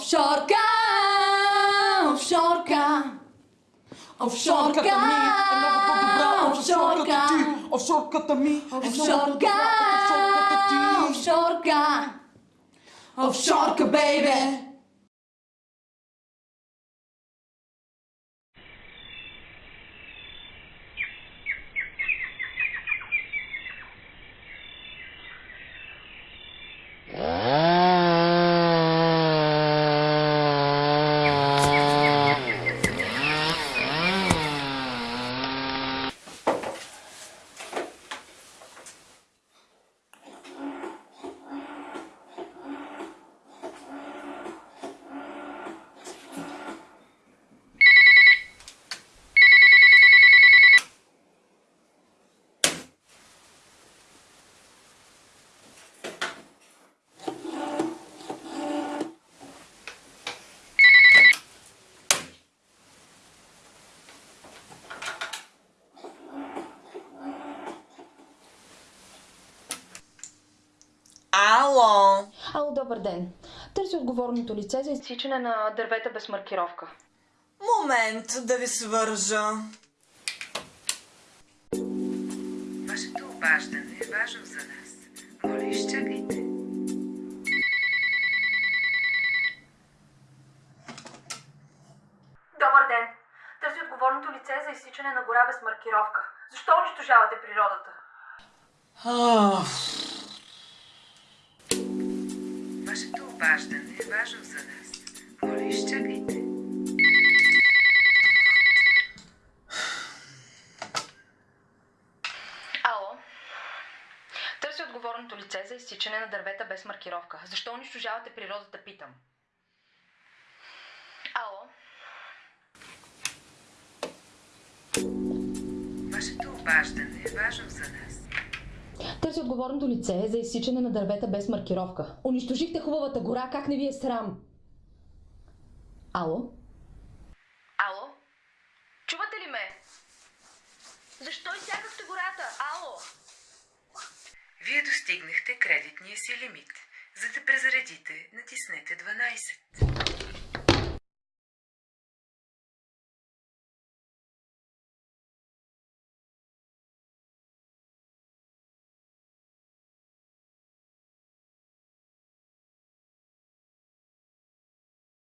Offshorka, offshorka. of offshorka. of offshorka. Of offshorka, baby. Ало! Ало, добър ден. Търси отговорното лице за изсичане на дървета без маркировка. Момент да ви свържа. Вашето обаждане е важно за нас. Моля, изчакайте. Добър ден. Търси отговорното лице за изсичане на гора без маркировка. Защо унищожавате природата? Вашето обаждане е важно за нас. Моля, изчакайте. Ало. Търси отговорното лице за изсичане на дървета без маркировка. Защо унищожавате природата, питам. Ало. Вашето обаждане е важно за нас. Търси отговорното лице за изсичане на дървета без маркировка. Унищожихте хубавата гора, как не ви е срам? Ало? Ало? Чувате ли ме? Защо изсякахте гората? Ало? Вие достигнахте кредитния си лимит. За да презаредите, натиснете 12.